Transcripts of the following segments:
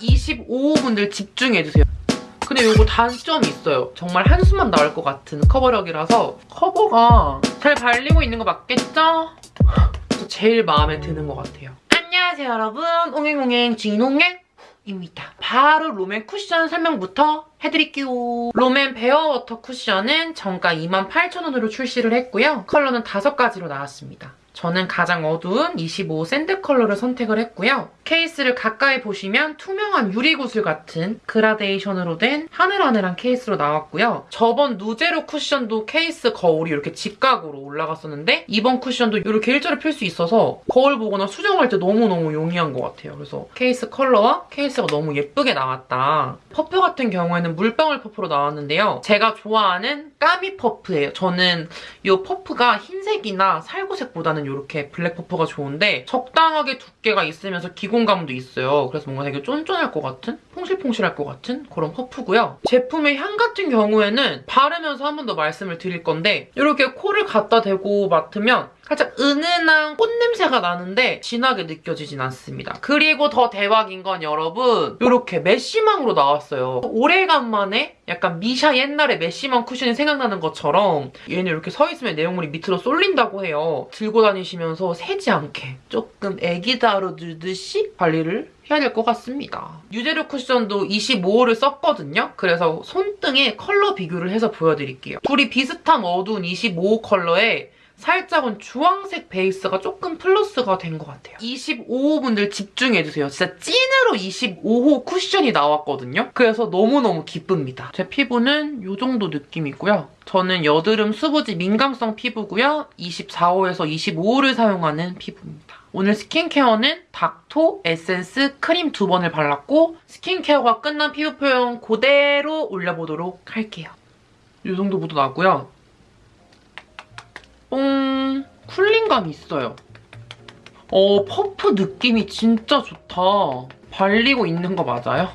25호분들 집중해주세요. 근데 이거 단점이 있어요. 정말 한숨만 나올 것 같은 커버력이라서 커버가 잘 발리고 있는 거 맞겠죠? 저 제일 마음에 드는 것 같아요. 안녕하세요 여러분. 옹행옹행 진옹행입니다. 바로 롬앤 쿠션 설명부터 해드릴게요. 롬앤 베어워터 쿠션은 정가 28,000원으로 출시를 했고요. 컬러는 5가지로 나왔습니다. 저는 가장 어두운 25 sand 컬러를 선택을 했고요. 케이스를 가까이 보시면 투명한 유리구슬 같은 그라데이션으로 된 하늘하늘한 케이스로 나왔고요. 저번 누제로 쿠션도 케이스 거울이 이렇게 직각으로 올라갔었는데 이번 쿠션도 이렇게 일자로 펼 수 있어서 거울 보거나 수정할 때 너무너무 용이한 것 같아요. 그래서 케이스 컬러와 케이스가 너무 예쁘게 나왔다. 퍼프 같은 경우에는 물방울 퍼프로 나왔는데요. 제가 좋아하는 까미 퍼프예요. 저는 이 퍼프가 흰색이나 살구색보다는 이렇게 블랙 퍼프가 좋은데 적당하게 두께가 있으면서 기공 감도 있어요. 그래서 뭔가 되게 쫀쫀할 것 같은? 퐁실퐁실할 것 같은 그런 퍼프고요. 제품의 향 같은 경우에는 바르면서 한 번 더 말씀을 드릴 건데 이렇게 코를 갖다 대고 맡으면 살짝 은은한 꽃냄새가 나는데 진하게 느껴지진 않습니다. 그리고 더 대박인 건 여러분 이렇게 mesh망으로 나왔어요. 오래간만에 약간 미샤 옛날에 mesh망 쿠션이 생각나는 것처럼 얘는 이렇게 서 있으면 내용물이 밑으로 쏠린다고 해요. 들고 다니시면서 새지 않게 조금 애기 다루듯이 관리를 해야 될 것 같습니다. 누제로 쿠션도 25호를 썼거든요. 그래서 손등에 컬러 비교를 해서 보여드릴게요. 둘이 비슷한 어두운 25호 컬러에 살짝은 주황색 베이스가 조금 플러스가 된 것 같아요. 25호분들 집중해주세요. 진짜 찐으로 25호 쿠션이 나왔거든요. 그래서 너무너무 기쁩니다. 제 피부는 이 정도 느낌이고요. 저는 여드름 수부지 민감성 피부고요. 24호에서 25호를 사용하는 피부입니다. 오늘 스킨케어는 닦토 에센스 크림 두 번을 발랐고 스킨케어가 끝난 피부 표현 그대로 올려보도록 할게요. 이 정도 묻어나고요. 뽕 쿨링감이 있어요. 어, 퍼프 느낌이 진짜 좋다. 발리고 있는 거 맞아요?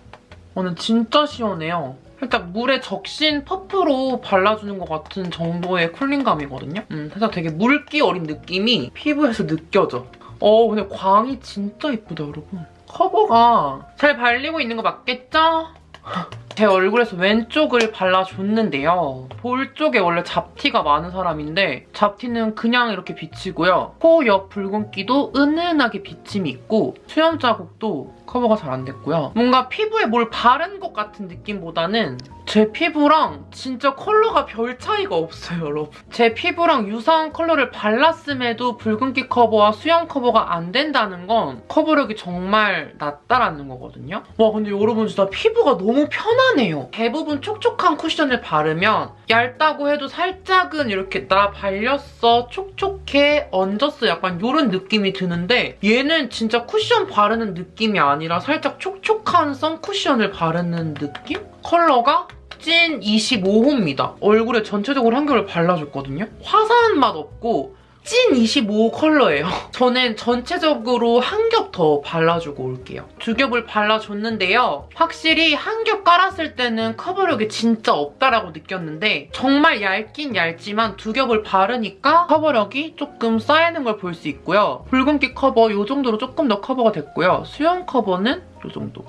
오늘 진짜 시원해요. 살짝 물에 적신 퍼프로 발라주는 것 같은 정도의 쿨링감이거든요? 음, 살짝 되게 물기 어린 느낌이 피부에서 느껴져. 어, 근데 광이 진짜 예쁘다, 여러분. 커버가 잘 발리고 있는 거 맞겠죠? 제 얼굴에서 왼쪽을 발라줬는데요. 볼 쪽에 원래 잡티가 많은 사람인데 잡티는 그냥 이렇게 비치고요. 코 옆 붉은기도 은은하게 비침이 있고 수염 자국도 커버가 잘 안 됐고요. 뭔가 피부에 뭘 바른 것 같은 느낌보다는 제 피부랑 진짜 컬러가 별 차이가 없어요, 여러분. 제 피부랑 유사한 컬러를 발랐음에도 붉은기 커버와 수염 커버가 안 된다는 건 커버력이 정말 낮다라는 거거든요. 와, 근데 여러분 진짜 피부가 너무 편하네요. 대부분 촉촉한 쿠션을 바르면 얇다고 해도 살짝은 이렇게 나 발렸어, 촉촉해, 얹었어 약간 이런 느낌이 드는데 얘는 진짜 쿠션 바르는 느낌이 아니 라 살짝 촉촉한 선쿠션을 바르는 느낌? 컬러가 찐 25호입니다. 얼굴에 전체적으로 한 겹을 발라줬거든요. 화사한 맛 없고 찐 25호 컬러예요. 저는 전체적으로 한 겹 더 발라주고 올게요. 두 겹을 발라줬는데요. 확실히 한 겹 깔았을 때는 커버력이 진짜 없다라고 느꼈는데 정말 얇긴 얇지만 두 겹을 바르니까 커버력이 조금 쌓이는 걸 볼 수 있고요. 붉은기 커버 이 정도로 조금 더 커버가 됐고요. 수염 커버는 이 정도.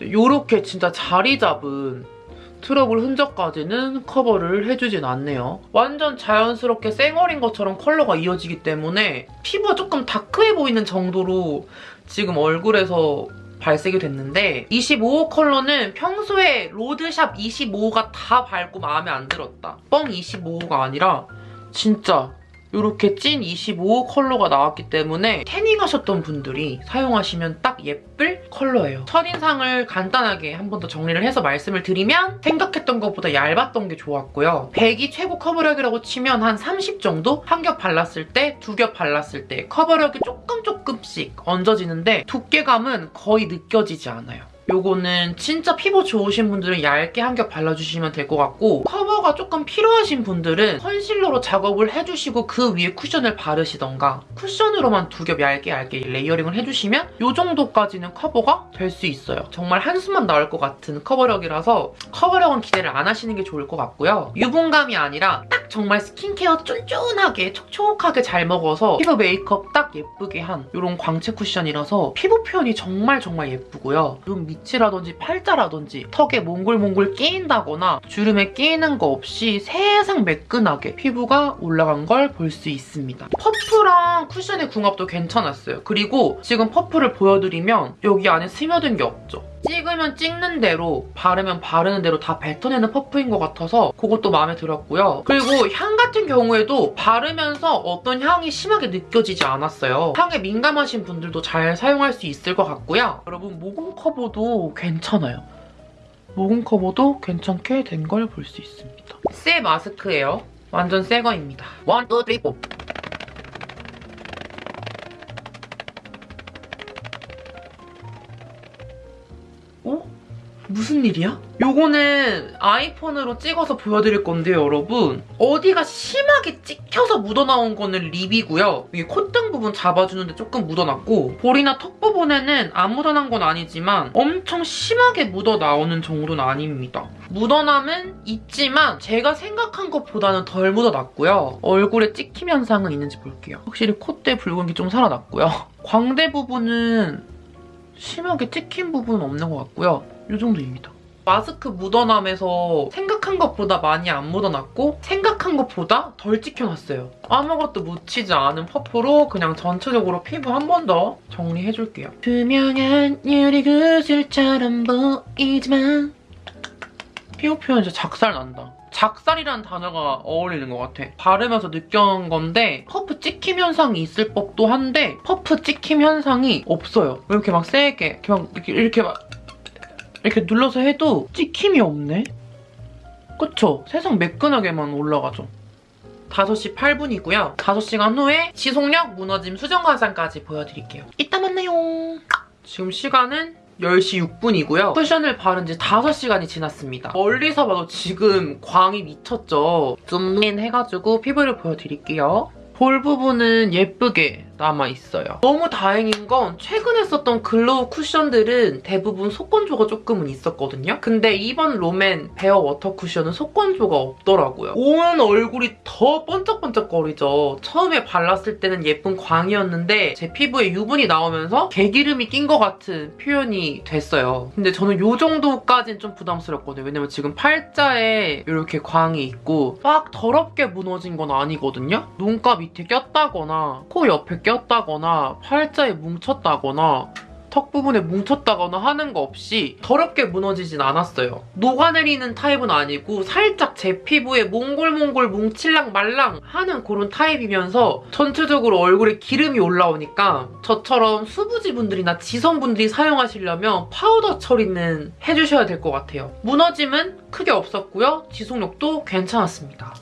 이렇게 진짜 자리 잡은 트러블 흔적까지는 커버를 해주진 않네요. 완전 자연스럽게 쌩얼인 것처럼 컬러가 이어지기 때문에 피부가 조금 dark해 보이는 정도로 지금 얼굴에서 발색이 됐는데 25호 컬러는 평소에 로드샵 25호가 다 밝고 마음에 안 들었다. 뻥 25호가 아니라 진짜 이렇게 찐 25 컬러가 나왔기 때문에 태닝하셨던 분들이 사용하시면 딱 예쁠 컬러예요. 첫인상을 간단하게 한 번 더 정리를 해서 말씀을 드리면 생각했던 것보다 얇았던 게 좋았고요. 100이 최고 커버력이라고 치면 한 30 정도? 한 겹 발랐을 때, 두 겹 발랐을 때 커버력이 조금 조금씩 얹어지는데 두께감은 거의 느껴지지 않아요. 요거는 진짜 피부 좋으신 분들은 얇게 한 겹 발라주시면 될 것 같고 커버가 조금 필요하신 분들은 컨실러로 작업을 해주시고 그 위에 쿠션을 바르시던가 쿠션으로만 두 겹 얇게 얇게 layering을 해주시면 요 정도까지는 커버가 될 수 있어요. 정말 한숨만 나올 것 같은 커버력이라서 커버력은 기대를 안 하시는 게 좋을 것 같고요. 유분감이 아니라 딱 정말 스킨케어 쫀쫀하게 촉촉하게 잘 먹어서 피부 메이크업 딱 예쁘게 한 이런 광채 쿠션이라서 피부 표현이 정말 정말 예쁘고요. 눈 밑 이라든지 팔자라든지 턱에 몽글몽글 끼인다거나 주름에 끼이는 거 없이 세상 매끈하게 피부가 올라간 걸 볼 수 있습니다. 퍼프랑 쿠션의 궁합도 괜찮았어요. 그리고 지금 퍼프를 보여드리면 여기 안에 스며든 게 없죠. 찍으면 찍는 대로 바르면 바르는 대로 다 뱉어내는 퍼프인 것 같아서 그것도 마음에 들었고요. 그리고 향 같은 경우에도 바르면서 어떤 향이 심하게 느껴지지 않았어요. 향에 민감하신 분들도 잘 사용할 수 있을 것 같고요. 여러분 모공 커버도 괜찮아요. 모공 커버도 괜찮게 된 걸 볼 수 있습니다. 새 마스크예요. 완전 새 거입니다. one, two, three, four. 어? 무슨 일이야? 요거는 아이폰으로 찍어서 보여드릴 건데요, 여러분. 어디가 심하게 찍혀서 묻어나온 거는 lip이고요. 이게 콧등 부분 잡아주는데 조금 묻어났고 볼이나 턱 부분에는 안 묻어난 건 아니지만 엄청 심하게 묻어나오는 정도는 아닙니다. 묻어남은 있지만 제가 생각한 것보다는 덜 묻어났고요. 얼굴에 찍힘 현상은 있는지 볼게요. 확실히 콧대 붉은 게 좀 살아났고요. 광대 부분은 심하게 찍힌 부분은 없는 것 같고요. 이 정도입니다. 마스크 묻어남에서 생각한 것보다 많이 안 묻어났고 생각한 것보다 덜 찍혀놨어요. 아무것도 묻히지 않은 퍼프로 그냥 전체적으로 피부 한 번 더 정리해줄게요. 투명한 유리 구슬처럼 보이지만 피부 표현 진짜 작살 난다. 작살이라는 단어가 어울리는 것 같아. 바르면서 느껴온 건데 퍼프 찍힘 현상이 있을 법도 한데 퍼프 찍힘 현상이 없어요. 왜 이렇게 막 세게 이렇게 막 이렇게, 이렇게 막 이렇게 눌러서 해도 찍힘이 없네? 그쵸? 세상 매끈하게만 올라가죠. 5시 8분이고요. 5시간 후에 지속력 무너짐 수정 화장까지 보여드릴게요. 이따 만나요. 지금 시간은 10시 6분이고요. 쿠션을 바른 지 5시간이 지났습니다. 멀리서 봐도 지금 광이 미쳤죠. 줌인 해가지고 피부를 보여드릴게요. 볼 부분은 예쁘게 남아있어요. 너무 다행인 건 최근에 썼던 glow 쿠션들은 대부분 속건조가 조금은 있었거든요. 근데 이번 롬앤 베어 워터 쿠션은 속건조가 없더라고요. 온 얼굴이 더 번쩍번쩍거리죠. 처음에 발랐을 때는 예쁜 광이었는데 제 피부에 유분이 나오면서 개기름이 낀 것 같은 표현이 됐어요. 근데 저는 이 정도까지는 좀 부담스럽거든요. 왜냐면 지금 팔자에 이렇게 광이 있고 막 더럽게 무너진 건 아니거든요. 눈가 밑에 꼈다거나 코 옆에 꼈다거나 팔자에 뭉쳤다거나 턱 부분에 뭉쳤다거나 하는 거 없이 더럽게 무너지진 않았어요. 녹아내리는 타입은 아니고 살짝 제 피부에 몽글몽글 뭉칠랑 말랑 하는 그런 타입이면서 전체적으로 얼굴에 기름이 올라오니까 저처럼 수부지 분들이나 지성 분들이 사용하시려면 파우더 처리는 해주셔야 될 것 같아요. 무너짐은 크게 없었고요. 지속력도 괜찮았습니다.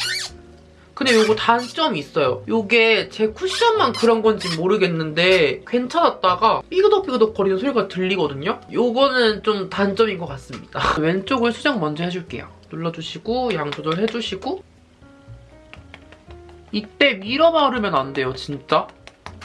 근데 이거 단점이 있어요. 이게 제 쿠션만 그런 건지 모르겠는데 괜찮았다가 삐그덕삐그덕 거리는 소리가 들리거든요? 이거는 좀 단점인 것 같습니다. 왼쪽을 수정 먼저 해줄게요. 눌러주시고 양 조절해주시고 이때 밀어 바르면 안 돼요, 진짜.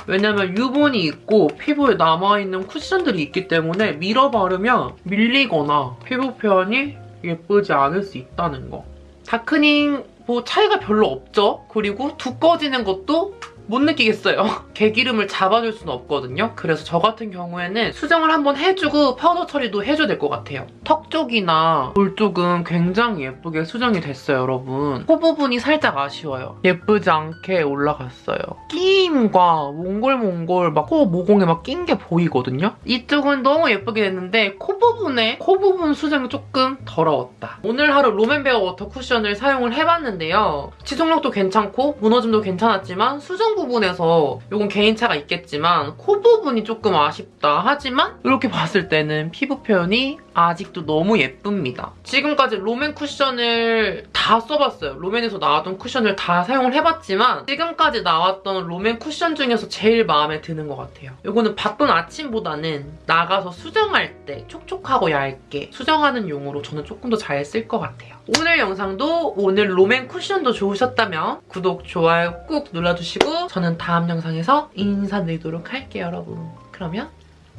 왜냐면 유분이 있고 피부에 남아있는 쿠션들이 있기 때문에 밀어 바르면 밀리거나 피부 표현이 예쁘지 않을 수 있다는 거. darkening 뭐 차이가 별로 없죠? 그리고 두꺼워지는 것도 못 느끼겠어요. 개기름을 잡아줄 수는 없거든요. 그래서 저 같은 경우에는 수정을 한번 해주고 파우더 처리도 해줘야 될 것 같아요. 턱 쪽이나 볼 쪽은 굉장히 예쁘게 수정이 됐어요, 여러분. 코 부분이 살짝 아쉬워요. 예쁘지 않게 올라갔어요. 끼임과 몽글몽글 막 코 모공에 막 낀 게 보이거든요. 이쪽은 너무 예쁘게 됐는데 코 부분에 코 부분 수정이 조금 더러웠다. 오늘 하루 롬앤베어 워터 쿠션을 사용을 해봤는데요. 지속력도 괜찮고 무너짐도 괜찮았지만 수정 부분에서 이건 개인차가 있겠지만 코 부분이 조금 아쉽다 하지만 이렇게 봤을 때는 피부 표현이 아직도 너무 예쁩니다. 지금까지 롬앤 쿠션을 다다 써봤어요. 롬앤에서 나왔던 쿠션을 다 사용을 해봤지만 지금까지 나왔던 롬앤 쿠션 중에서 제일 마음에 드는 것 같아요. 이거는 바쁜 아침보다는 나가서 수정할 때 촉촉하고 얇게 수정하는 용으로 저는 조금 더 잘 쓸 것 같아요. 오늘 영상도 오늘 롬앤 쿠션도 좋으셨다면 구독, 좋아요 꾹 눌러주시고 저는 다음 영상에서 인사드리도록 할게요, 여러분. 그러면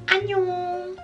안녕!